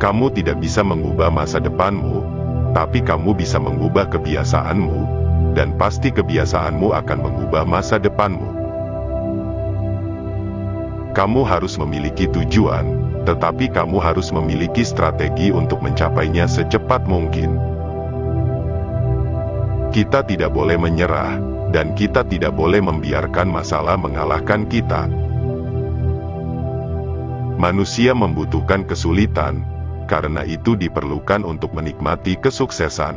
Kamu tidak bisa mengubah masa depanmu, tapi kamu bisa mengubah kebiasaanmu, dan pasti kebiasaanmu akan mengubah masa depanmu. Kamu harus memiliki tujuan, tetapi kamu harus memiliki strategi untuk mencapainya secepat mungkin. Kita tidak boleh menyerah, dan kita tidak boleh membiarkan masalah mengalahkan kita. Manusia membutuhkan kesulitan, karena itu diperlukan untuk menikmati kesuksesan.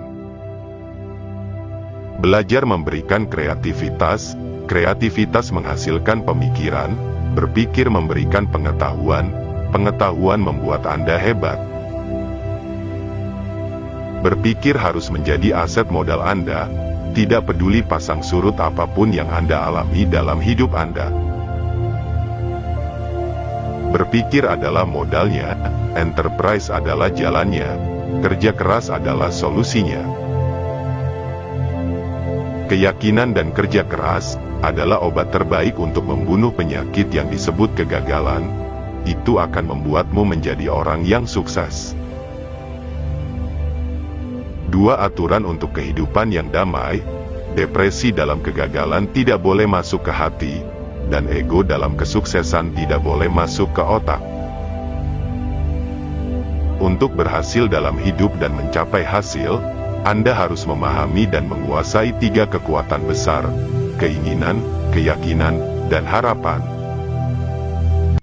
Belajar memberikan kreativitas, kreativitas menghasilkan pemikiran, berpikir memberikan pengetahuan, pengetahuan membuat Anda hebat. Berpikir harus menjadi aset modal Anda, tidak peduli pasang surut apa pun yang Anda alami dalam hidup Anda. Berpikir adalah modalnya, enterprise adalah jalannya, kerja keras adalah solusinya. Keyakinan dan kerja keras adalah obat terbaik untuk membunuh penyakit yang disebut kegagalan. Itu akan membuatmu menjadi orang yang sukses. Dua aturan untuk kehidupan yang damai, depresi dalam kegagalan tidak boleh masuk ke hati, dan ego dalam kesuksesan tidak boleh masuk ke otak. Untuk berhasil dalam hidup dan mencapai hasil, Anda harus memahami dan menguasai tiga kekuatan besar, keinginan, keyakinan, dan harapan.